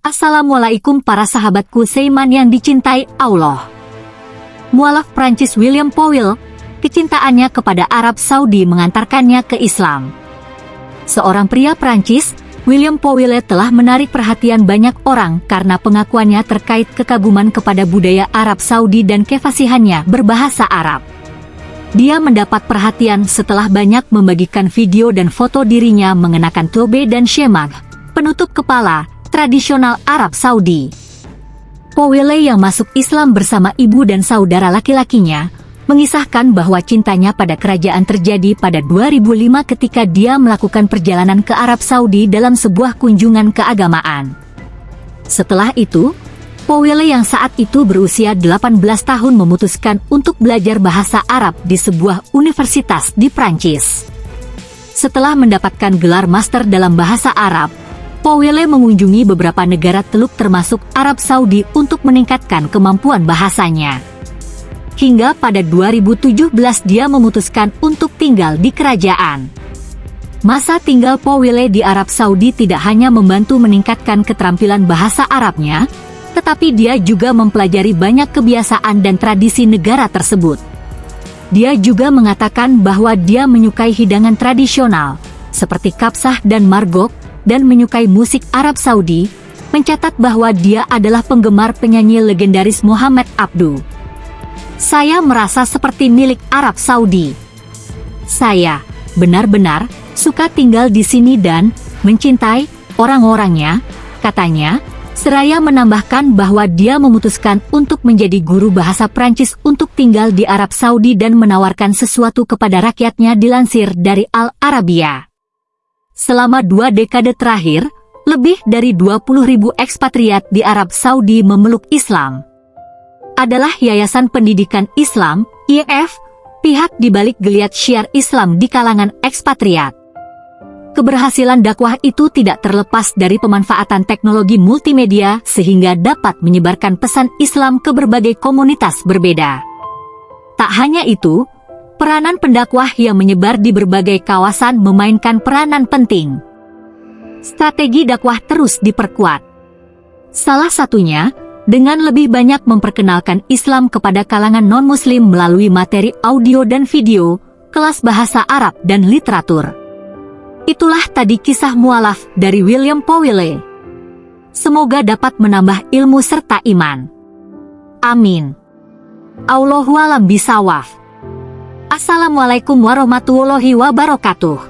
Assalamualaikum para sahabatku Seiman yang dicintai Allah. Mualaf Prancis William Powell, kecintaannya kepada Arab Saudi mengantarkannya ke Islam. Seorang pria Prancis, William Powell telah menarik perhatian banyak orang karena pengakuannya terkait kekaguman kepada budaya Arab Saudi dan kefasihannya berbahasa Arab. Dia mendapat perhatian setelah banyak membagikan video dan foto dirinya mengenakan tobe dan shemag, penutup kepala, tradisional Arab Saudi. Powele yang masuk Islam bersama ibu dan saudara laki-lakinya, mengisahkan bahwa cintanya pada kerajaan terjadi pada 2005 ketika dia melakukan perjalanan ke Arab Saudi dalam sebuah kunjungan keagamaan. Setelah itu, Powele yang saat itu berusia 18 tahun memutuskan untuk belajar bahasa Arab di sebuah universitas di Prancis. Setelah mendapatkan gelar master dalam bahasa Arab, Powele mengunjungi beberapa negara teluk termasuk Arab Saudi untuk meningkatkan kemampuan bahasanya. Hingga pada 2017 dia memutuskan untuk tinggal di kerajaan. Masa tinggal Powele di Arab Saudi tidak hanya membantu meningkatkan keterampilan bahasa Arabnya, tetapi dia juga mempelajari banyak kebiasaan dan tradisi negara tersebut. Dia juga mengatakan bahwa dia menyukai hidangan tradisional, seperti kapsah dan margok, dan menyukai musik Arab Saudi, mencatat bahwa dia adalah penggemar penyanyi legendaris Muhammad Abdu. Saya merasa seperti milik Arab Saudi. Saya benar-benar suka tinggal di sini dan mencintai orang-orangnya, katanya, Seraya menambahkan bahwa dia memutuskan untuk menjadi guru bahasa Prancis untuk tinggal di Arab Saudi dan menawarkan sesuatu kepada rakyatnya dilansir dari Al Arabiya. Selama dua dekade terakhir, lebih dari 20 ribu ekspatriat di Arab Saudi memeluk Islam. Adalah Yayasan Pendidikan Islam, IF, pihak di balik geliat syiar Islam di kalangan ekspatriat. Keberhasilan dakwah itu tidak terlepas dari pemanfaatan teknologi multimedia sehingga dapat menyebarkan pesan Islam ke berbagai komunitas berbeda. Tak hanya itu, peranan pendakwah yang menyebar di berbagai kawasan memainkan peranan penting. Strategi dakwah terus diperkuat. Salah satunya, dengan lebih banyak memperkenalkan Islam kepada kalangan non-muslim melalui materi audio dan video, kelas bahasa Arab dan literatur. Itulah tadi kisah mualaf dari William Powille. Semoga dapat menambah ilmu serta iman. Amin. Allahualam bisawaf. Assalamualaikum warahmatullahi wabarakatuh.